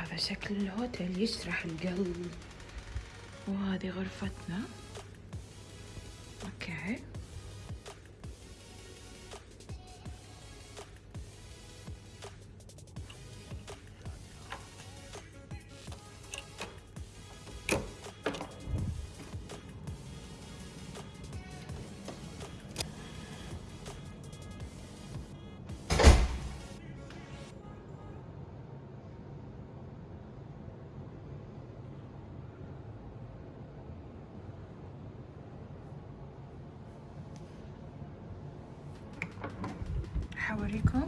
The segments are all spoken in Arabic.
هذا شكل الهوتيل يشرح القلب. وهذه غرفتنا. أوكي. حوريكم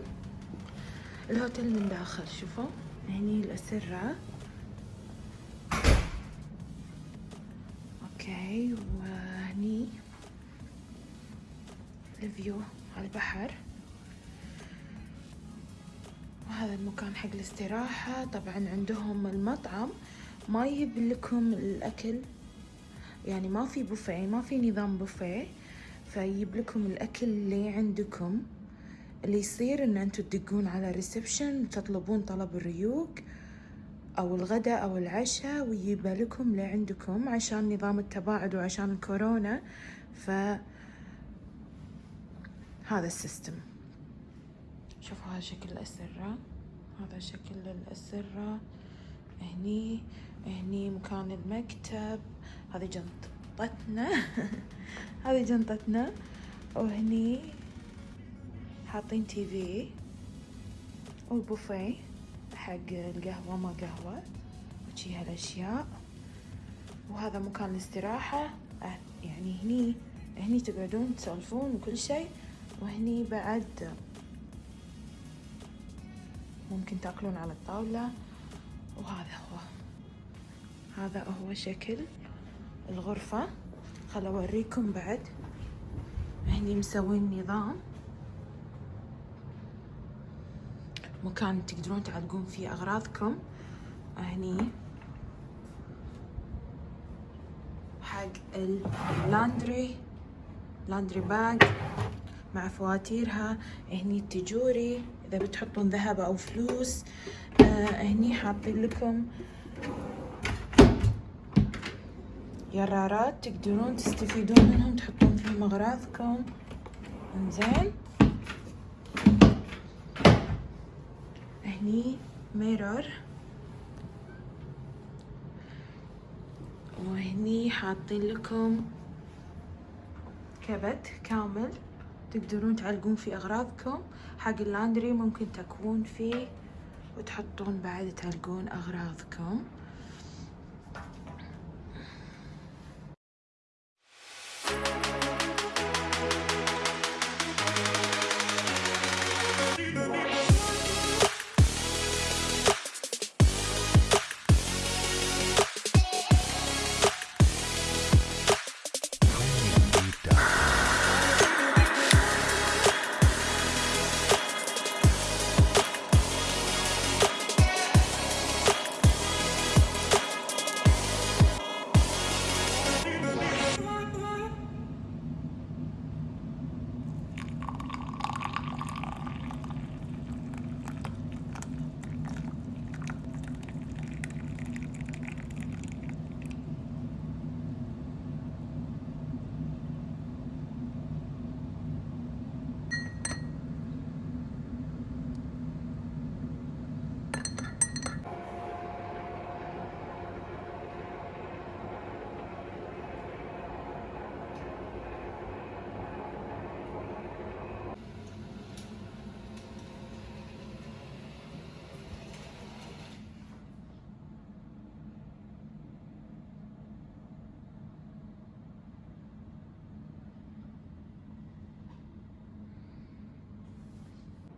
الهوتيل من داخل شوفوا. هني الأسرة. okay وهني ال view على البحر. وهذا المكان حق الاستراحة. طبعا عندهم المطعم. ما يجيب لكم الأكل. يعني ما في بوفيه ما في نظام بوفيه. فيجيب لكم الأكل اللي عندكم. اللي يصير إن أنتوا تدقون على ال reception تطلبون طلب الريوق أو الغداء أو العشاء ويجيب لكم لعندكم عشان نظام التباعد وعشان الكورونا. ف هذا ال system. شوفوا هذا شكل الأسرة. هذا شكل الأسرة. هني هني مكان المكتب. هذه جنطتنا. هذه جنطتنا. وهني حاطين تي في والبوفيه حق القهوة ما قهوة وشي هالأشياء. وهذا مكان الاستراحة أه، يعني هني هني تقعدون تسولفون وكل شيء وهني بعد ممكن تأكلون على الطاولة. وهذا هو. هذا هو شكل الغرفة. خل أوريكم بعد. هني مسوين نظام. مكان تقدرون تعلقون فيه أغراضكم. هني. حق ال laundry laundry bag مع فواتيرها. هني التجوري. إذا بتحطون ذهب أو فلوس. آه هني حاطين لكم يرارات. تقدرون تستفيدون منهم. تحطون فيهم أغراضكم. إنزين. هني ميرور وهني حاطين لكم كبت كامل. تقدرون تعلقون فيه أغراضكم. حق اللاندري ممكن تكوون فيه وتحطون بعد تعلقون أغراضكم.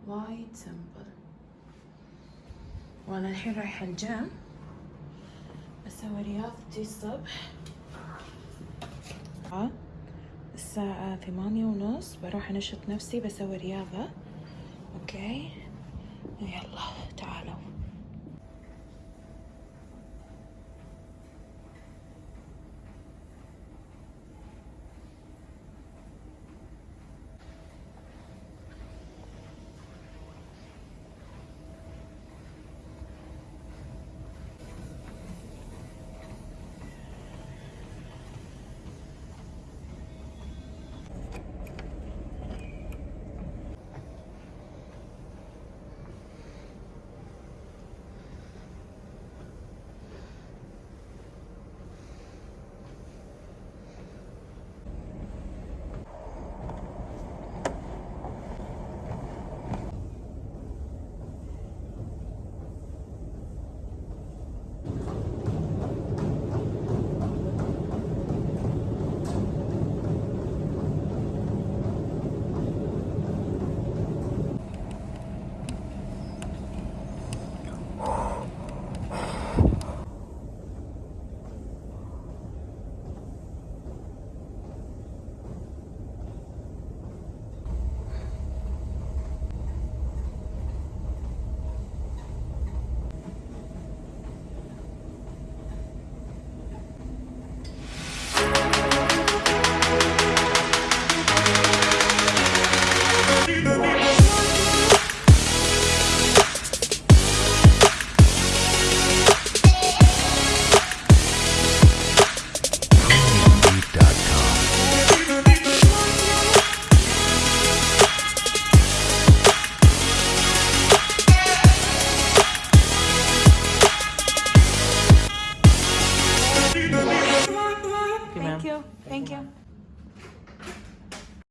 وايد simple وأنا الحين رايحة الجيم. بسوي رياضتي الصبح. الساعة ثمانية ونص. بروح أنشط نفسي بسوي رياضة. okay؟ يلا.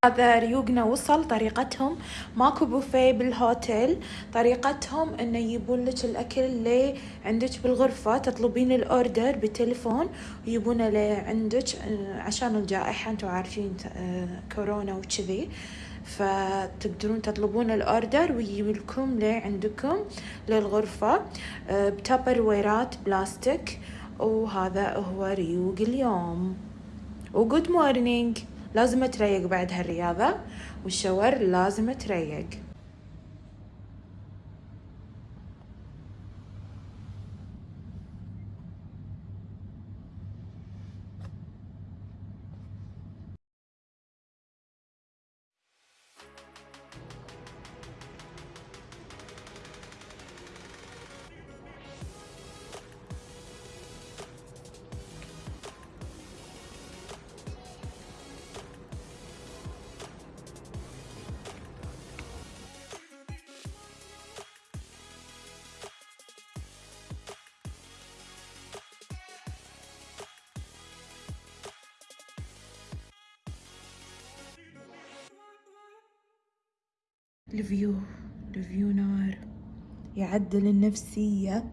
هذا ريوقنا وصل طريقتهم. ماكو بوفيه بالهوتيل. طريقتهم إنه يجيبون لك الأكل اللي عندك بالغرفة. تطلبين الأوردر بالتليفون ويجيبونه لعندك آه، عشان الجائحة. أنتم عارفين آه، كورونا وكذي. فتقدرون تطلبون الأوردر ويجيب لكم لعندكم للغرفة. آه، بتابر ويرات بلاستيك. وهذا هو ريوق اليوم. وجود مورنينج لازم تريق بعد هالرياضة والشاور لازم تريق الفيو الفيو نار يعدل النفسية.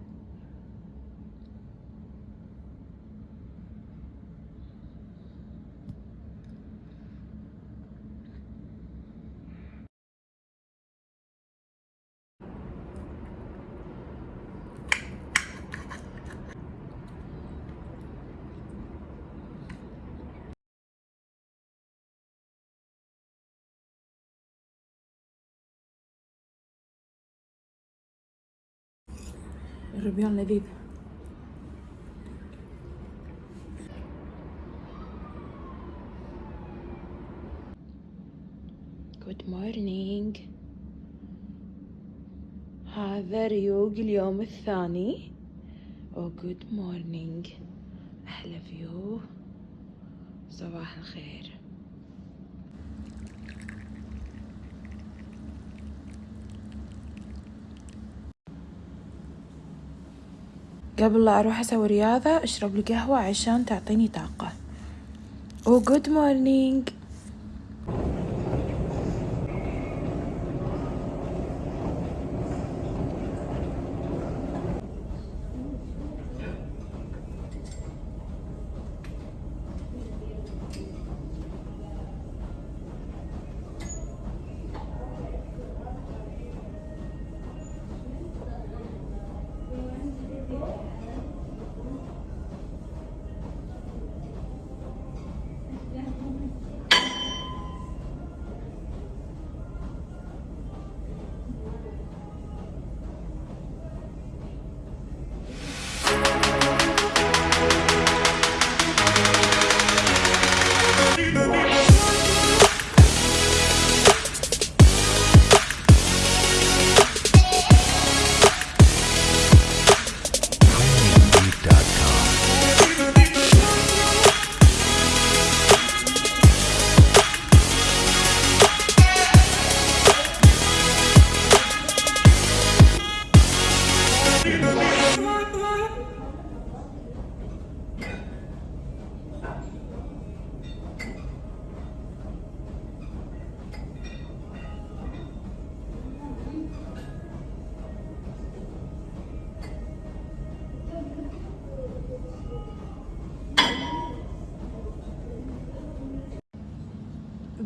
الربيان لذيذ good morning هذا ريوق اليوم الثاني. أو good morning أحلى view صباح الخير. قبل لا أروح أسوي رياضة أشرب لي قهوة عشان تعطيني طاقة. وجود مورنينج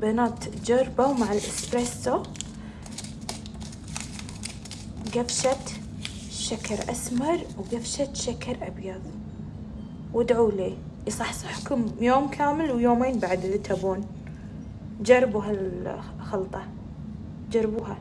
بنات جربوا مع الإسبريسو. قفشة شكر أسمر وقفشة شكر أبيض. وادعوا لي يصحصحكم يوم كامل ويومين بعد اللي تبون. جربوا هالخلطة. جربوها.